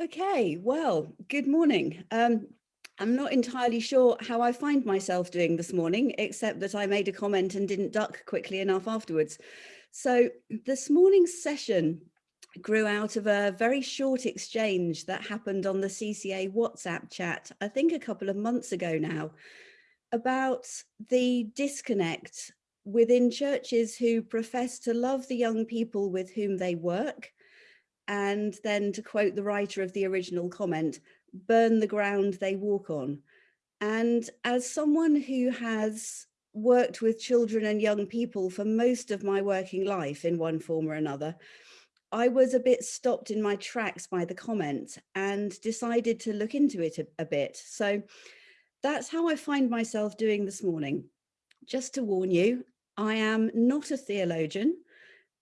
Okay, well, good morning. Um, I'm not entirely sure how I find myself doing this morning, except that I made a comment and didn't duck quickly enough afterwards. So this morning's session grew out of a very short exchange that happened on the CCA WhatsApp chat, I think a couple of months ago now, about the disconnect within churches who profess to love the young people with whom they work, and then to quote the writer of the original comment, burn the ground they walk on. And as someone who has worked with children and young people for most of my working life in one form or another, I was a bit stopped in my tracks by the comment and decided to look into it a, a bit. So that's how I find myself doing this morning. Just to warn you, I am not a theologian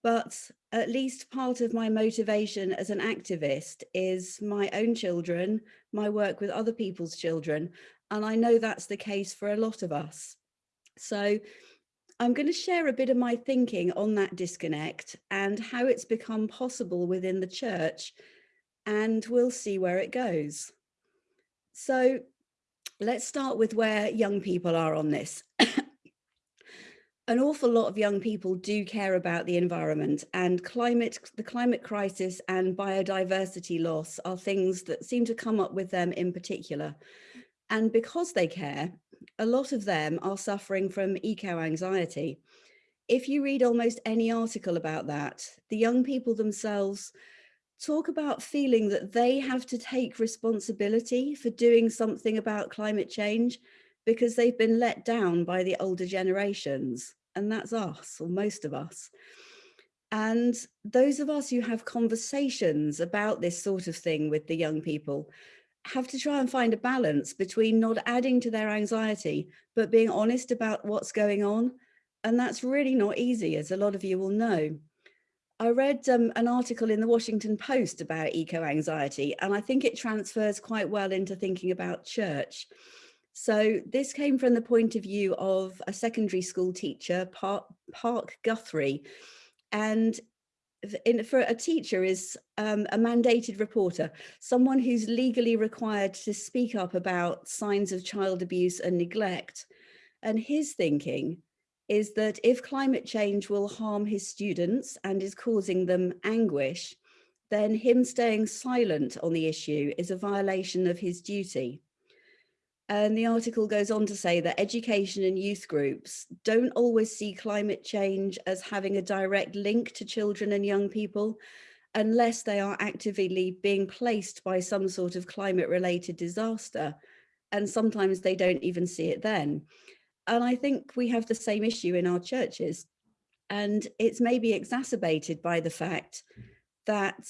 but at least part of my motivation as an activist is my own children, my work with other people's children, and I know that's the case for a lot of us. So I'm going to share a bit of my thinking on that disconnect and how it's become possible within the church, and we'll see where it goes. So let's start with where young people are on this an awful lot of young people do care about the environment and climate, the climate crisis and biodiversity loss are things that seem to come up with them in particular. And because they care, a lot of them are suffering from eco-anxiety. If you read almost any article about that, the young people themselves talk about feeling that they have to take responsibility for doing something about climate change because they've been let down by the older generations and that's us or most of us. And those of us who have conversations about this sort of thing with the young people have to try and find a balance between not adding to their anxiety, but being honest about what's going on. And that's really not easy, as a lot of you will know. I read um, an article in the Washington Post about eco-anxiety, and I think it transfers quite well into thinking about church. So this came from the point of view of a secondary school teacher, Park, Park Guthrie, and in, for a teacher is um, a mandated reporter, someone who's legally required to speak up about signs of child abuse and neglect. And his thinking is that if climate change will harm his students and is causing them anguish, then him staying silent on the issue is a violation of his duty. And the article goes on to say that education and youth groups don't always see climate change as having a direct link to children and young people unless they are actively being placed by some sort of climate related disaster. And sometimes they don't even see it then. And I think we have the same issue in our churches. And it's maybe exacerbated by the fact that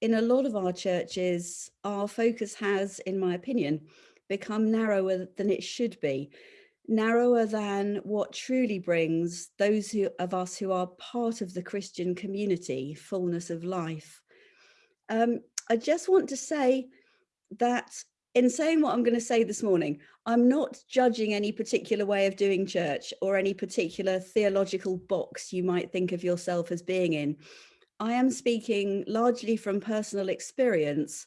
in a lot of our churches, our focus has, in my opinion, become narrower than it should be, narrower than what truly brings those who, of us who are part of the Christian community, fullness of life. Um, I just want to say that in saying what I'm going to say this morning, I'm not judging any particular way of doing church or any particular theological box you might think of yourself as being in. I am speaking largely from personal experience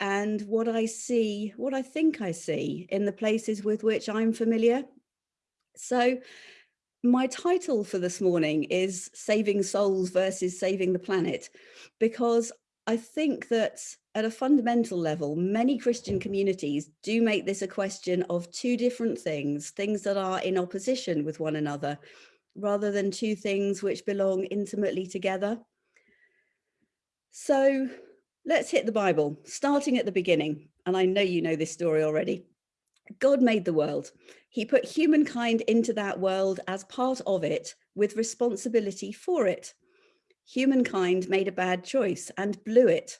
and what I see, what I think I see in the places with which I'm familiar. So my title for this morning is Saving Souls versus Saving the Planet, because I think that at a fundamental level, many Christian communities do make this a question of two different things, things that are in opposition with one another, rather than two things which belong intimately together. So Let's hit the Bible, starting at the beginning. And I know you know this story already. God made the world. He put humankind into that world as part of it with responsibility for it. Humankind made a bad choice and blew it.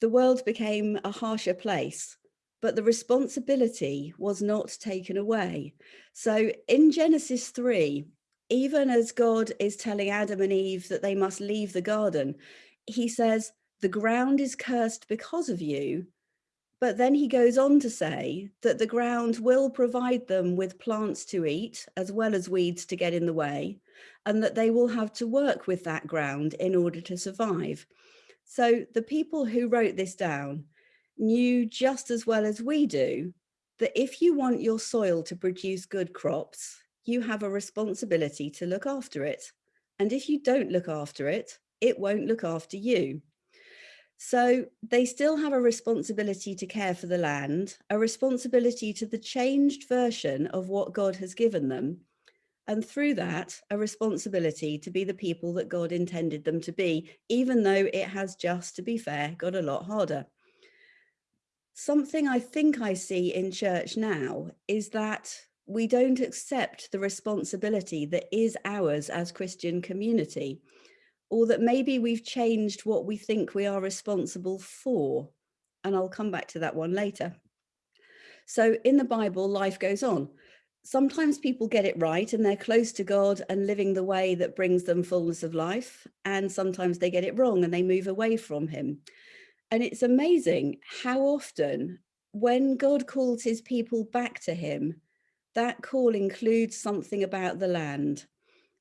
The world became a harsher place, but the responsibility was not taken away. So in Genesis 3, even as God is telling Adam and Eve that they must leave the garden, he says, the ground is cursed because of you. But then he goes on to say that the ground will provide them with plants to eat as well as weeds to get in the way, and that they will have to work with that ground in order to survive. So the people who wrote this down knew just as well as we do that if you want your soil to produce good crops, you have a responsibility to look after it. And if you don't look after it, it won't look after you. So they still have a responsibility to care for the land, a responsibility to the changed version of what God has given them. And through that, a responsibility to be the people that God intended them to be, even though it has just, to be fair, got a lot harder. Something I think I see in church now is that we don't accept the responsibility that is ours as Christian community or that maybe we've changed what we think we are responsible for. And I'll come back to that one later. So in the Bible, life goes on. Sometimes people get it right and they're close to God and living the way that brings them fullness of life. And sometimes they get it wrong and they move away from him. And it's amazing how often when God calls his people back to him, that call includes something about the land.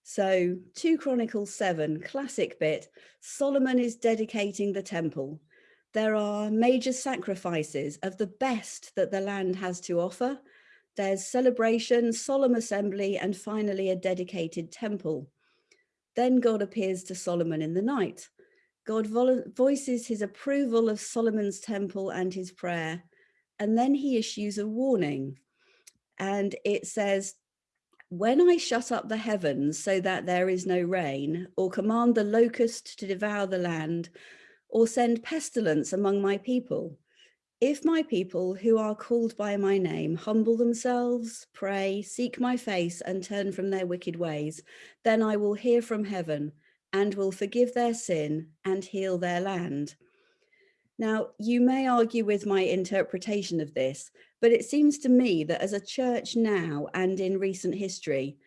So 2 Chronicles 7, classic bit, Solomon is dedicating the temple. There are major sacrifices of the best that the land has to offer. There's celebration, solemn assembly, and finally a dedicated temple. Then God appears to Solomon in the night. God voices his approval of Solomon's temple and his prayer. And then he issues a warning. And it says, when I shut up the heavens so that there is no rain, or command the locust to devour the land, or send pestilence among my people, if my people who are called by my name humble themselves, pray, seek my face and turn from their wicked ways, then I will hear from heaven and will forgive their sin and heal their land. Now, you may argue with my interpretation of this, but it seems to me that as a church now and in recent history,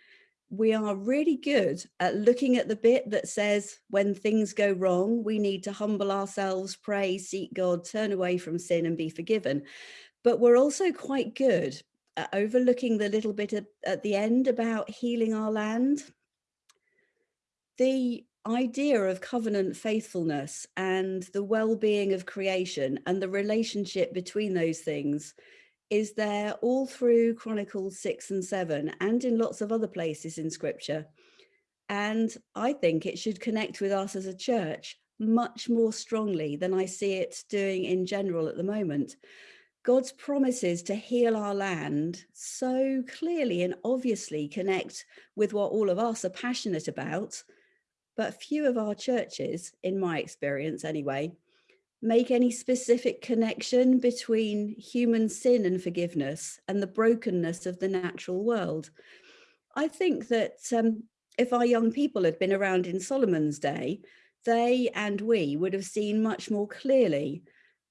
we are really good at looking at the bit that says when things go wrong, we need to humble ourselves, pray, seek God, turn away from sin and be forgiven. But we're also quite good at overlooking the little bit at, the end about healing our land. The idea of covenant faithfulness and the well-being of creation and the relationship between those things is there all through Chronicles 6 and 7 and in lots of other places in scripture. And I think it should connect with us as a church much more strongly than I see it doing in general at the moment. God's promises to heal our land so clearly and obviously connect with what all of us are passionate about, but few of our churches, in my experience anyway, make any specific connection between human sin and forgiveness and the brokenness of the natural world. I think that um, if our young people had been around in Solomon's day, they and we would have seen much more clearly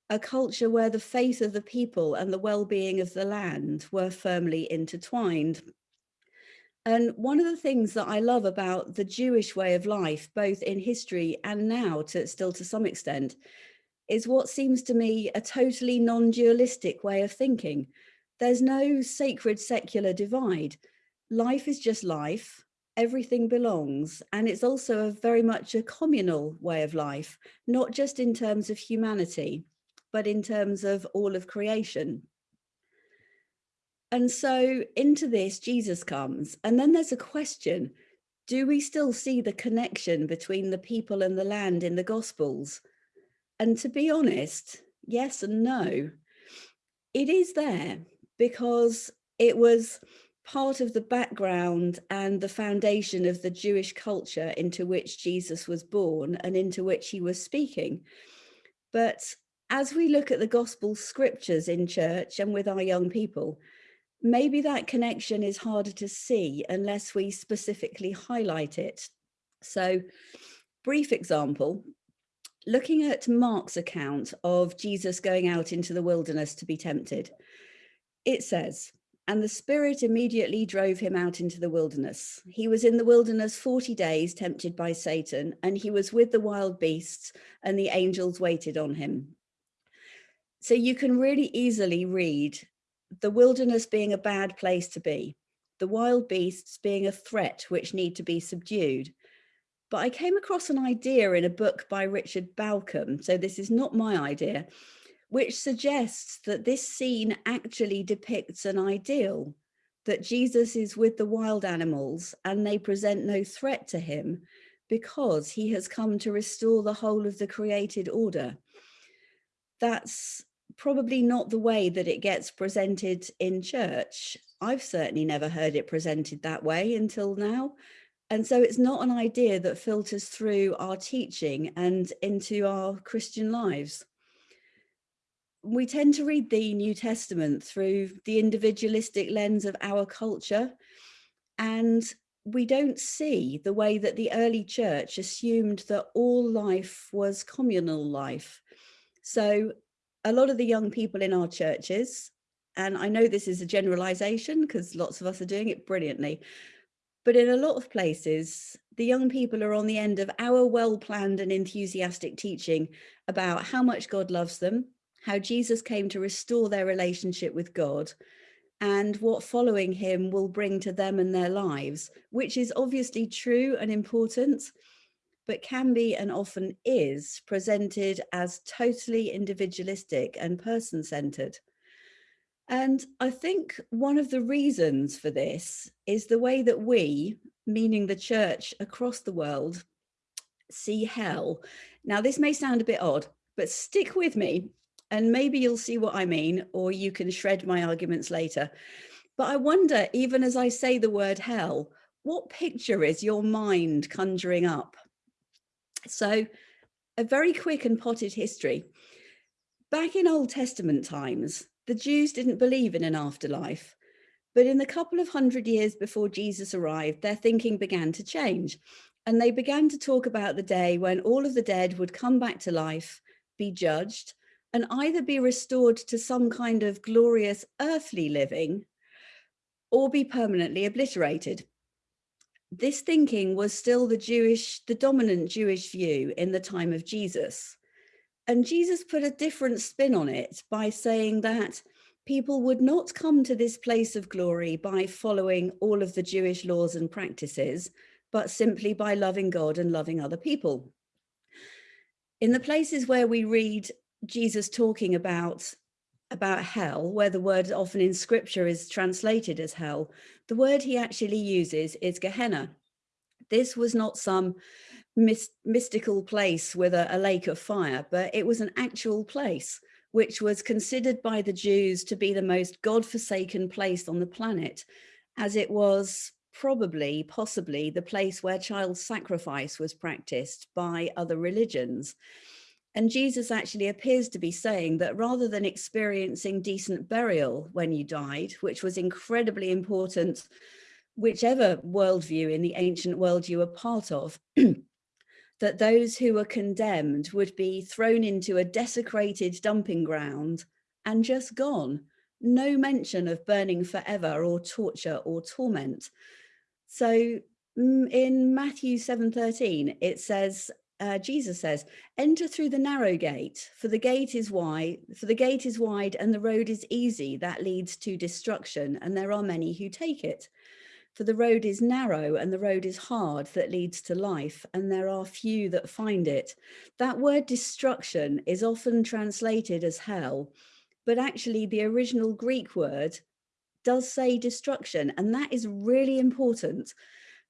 a culture where the faith of the people and the well-being of the land were firmly intertwined. And one of the things that I love about the Jewish way of life, both in history and now to still to some extent, is what seems to me a totally non-dualistic way of thinking. There's no sacred secular divide. Life is just life, everything belongs, and it's also a very much a communal way of life, not just in terms of humanity, but in terms of all of creation. And so into this, Jesus comes, and then there's a question, do we still see the connection between the people and the land in the Gospels? And to be honest, yes and no. It is there because it was part of the background and the foundation of the Jewish culture into which Jesus was born and into which he was speaking. But as we look at the gospel scriptures in church and with our young people, maybe that connection is harder to see unless we specifically highlight it. So brief example, looking at Mark's account of Jesus going out into the wilderness to be tempted, it says, and the spirit immediately drove him out into the wilderness. He was in the wilderness 40 days tempted by Satan, and he was with the wild beasts and the angels waited on him. So you can really easily read the wilderness being a bad place to be, the wild beasts being a threat which need to be subdued, but I came across an idea in a book by Richard Bauckham, so this is not my idea, which suggests that this scene actually depicts an ideal, that Jesus is with the wild animals and they present no threat to him because he has come to restore the whole of the created order. That's probably not the way that it gets presented in church. I've certainly never heard it presented that way until now. And so it's not an idea that filters through our teaching and into our Christian lives. We tend to read the New Testament through the individualistic lens of our culture. And we don't see the way that the early church assumed that all life was communal life. So a lot of the young people in our churches, and I know this is a generalization because lots of us are doing it brilliantly, but in a lot of places, the young people are on the end of our well-planned and enthusiastic teaching about how much God loves them, how Jesus came to restore their relationship with God, and what following him will bring to them and their lives, which is obviously true and important, but can be and often is presented as totally individualistic and person-centered. And I think one of the reasons for this is the way that we, meaning the church across the world, see hell. Now, this may sound a bit odd, but stick with me and maybe you'll see what I mean, or you can shred my arguments later. But I wonder, even as I say the word hell, what picture is your mind conjuring up? So a very quick and potted history. Back in Old Testament times, the Jews didn't believe in an afterlife. But in the couple of hundred years before Jesus arrived, their thinking began to change. And they began to talk about the day when all of the dead would come back to life, be judged, and either be restored to some kind of glorious earthly living or be permanently obliterated this thinking was still the Jewish, the dominant Jewish view in the time of Jesus. And Jesus put a different spin on it by saying that people would not come to this place of glory by following all of the Jewish laws and practices, but simply by loving God and loving other people. In the places where we read Jesus talking about about hell, where the word often in scripture is translated as hell, the word he actually uses is Gehenna. This was not some mystical place with a, a lake of fire, but it was an actual place which was considered by the Jews to be the most God-forsaken place on the planet, as it was probably, possibly, the place where child sacrifice was practiced by other religions. And Jesus actually appears to be saying that rather than experiencing decent burial when you died, which was incredibly important, whichever worldview in the ancient world you were part of, that those who were condemned would be thrown into a desecrated dumping ground and just gone. No mention of burning forever or torture or torment. So mm, in Matthew 7.13, it says, uh, Jesus says, enter through the narrow gate, for the gate is wide, for the gate is wide and the road is easy that leads to destruction, and there are many who take it. For the road is narrow and the road is hard that leads to life, and there are few that find it. That word destruction is often translated as hell, but actually the original Greek word does say destruction, and that is really important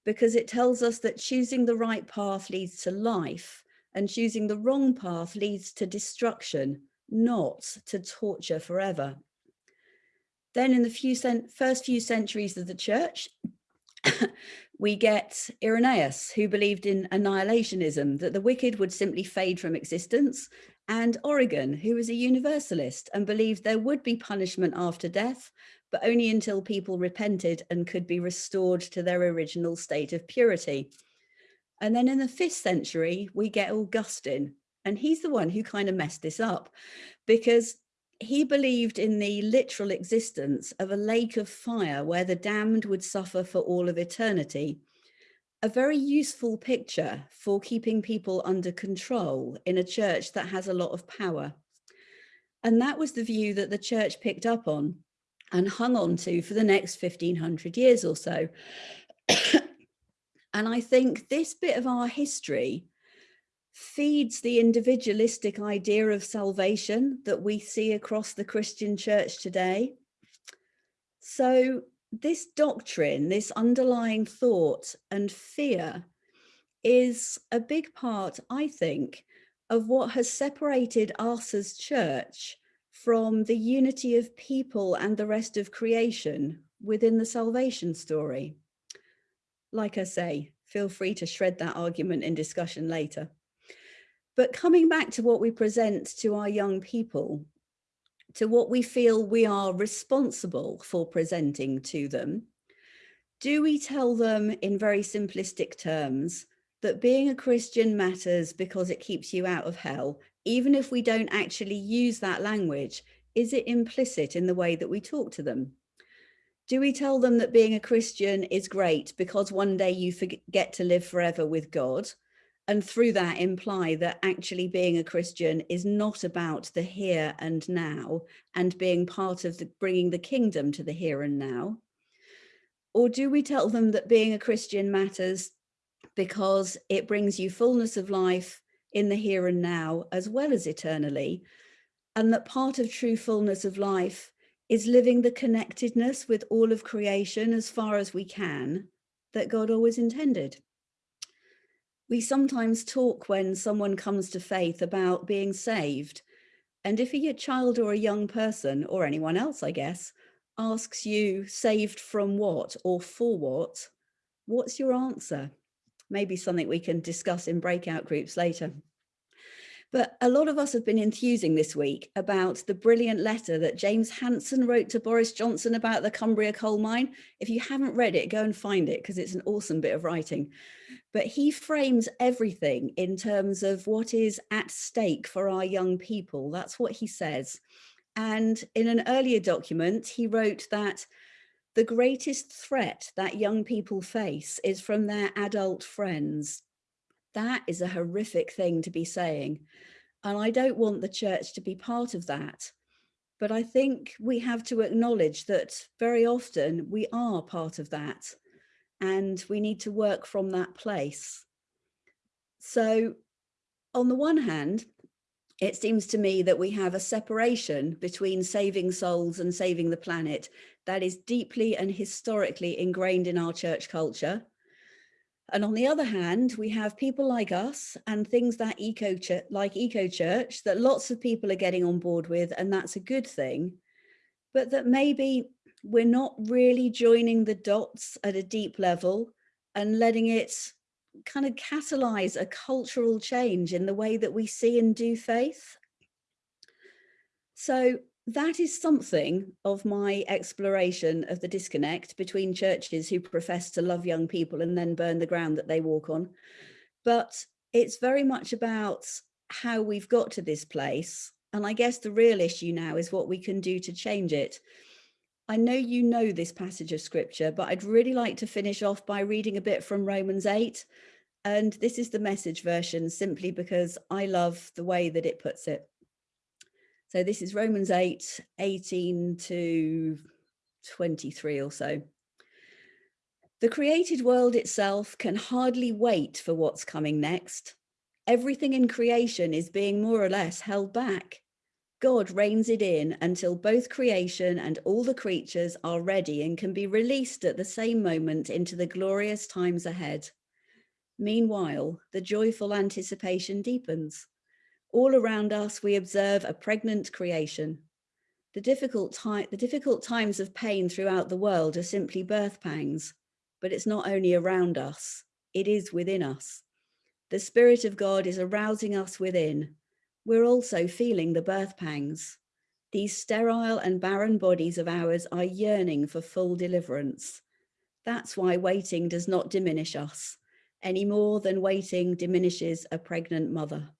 because it tells us that choosing the right path leads to life and choosing the wrong path leads to destruction, not to torture forever. Then in the few first few centuries of the church, we get Irenaeus, who believed in annihilationism, that the wicked would simply fade from existence, and Origen, who was a universalist and believed there would be punishment after death, but only until people repented and could be restored to their original state of purity. And then in the fifth century, we get Augustine, and he's the one who kind of messed this up because he believed in the literal existence of a lake of fire where the damned would suffer for all of eternity. A very useful picture for keeping people under control in a church that has a lot of power. And that was the view that the church picked up on and hung on to for the next 1500 years or so. and I think this bit of our history feeds the individualistic idea of salvation that we see across the Christian church today. So this doctrine, this underlying thought and fear is a big part, I think, of what has separated us as church from the unity of people and the rest of creation within the salvation story. Like I say, feel free to shred that argument in discussion later. But coming back to what we present to our young people, to what we feel we are responsible for presenting to them, do we tell them in very simplistic terms that being a Christian matters because it keeps you out of hell, even if we don't actually use that language, is it implicit in the way that we talk to them? Do we tell them that being a Christian is great because one day you forget to live forever with God? And through that imply that actually being a Christian is not about the here and now and being part of the, bringing the kingdom to the here and now? Or do we tell them that being a Christian matters because it brings you fullness of life in the here and now as well as eternally. And that part of true fullness of life is living the connectedness with all of creation as far as we can that God always intended. We sometimes talk when someone comes to faith about being saved. And if a child or a young person or anyone else, I guess, asks you saved from what or for what, what's your answer? maybe something we can discuss in breakout groups later. But a lot of us have been enthusing this week about the brilliant letter that James Hansen wrote to Boris Johnson about the Cumbria coal mine. If you haven't read it, go and find it because it's an awesome bit of writing. But he frames everything in terms of what is at stake for our young people. That's what he says. And in an earlier document, he wrote that the greatest threat that young people face is from their adult friends. That is a horrific thing to be saying. And I don't want the church to be part of that. But I think we have to acknowledge that very often we are part of that and we need to work from that place. So on the one hand, it seems to me that we have a separation between saving souls and saving the planet that is deeply and historically ingrained in our church culture. And on the other hand, we have people like us and things that eco like eco church that lots of people are getting on board with, and that's a good thing. But that maybe we're not really joining the dots at a deep level and letting it kind of catalyze a cultural change in the way that we see and do faith. So that is something of my exploration of the disconnect between churches who profess to love young people and then burn the ground that they walk on. But it's very much about how we've got to this place. And I guess the real issue now is what we can do to change it. I know you know this passage of scripture, but I'd really like to finish off by reading a bit from Romans 8. And this is the message version simply because I love the way that it puts it. So this is Romans 8, 18 to 23 or so. The created world itself can hardly wait for what's coming next. Everything in creation is being more or less held back. God reins it in until both creation and all the creatures are ready and can be released at the same moment into the glorious times ahead. Meanwhile, the joyful anticipation deepens. All around us, we observe a pregnant creation. The difficult, the difficult times of pain throughout the world are simply birth pangs, but it's not only around us, it is within us. The Spirit of God is arousing us within. We're also feeling the birth pangs. These sterile and barren bodies of ours are yearning for full deliverance. That's why waiting does not diminish us, any more than waiting diminishes a pregnant mother.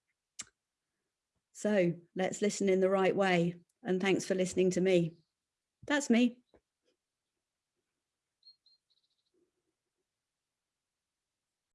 So let's listen in the right way. And thanks for listening to me. That's me.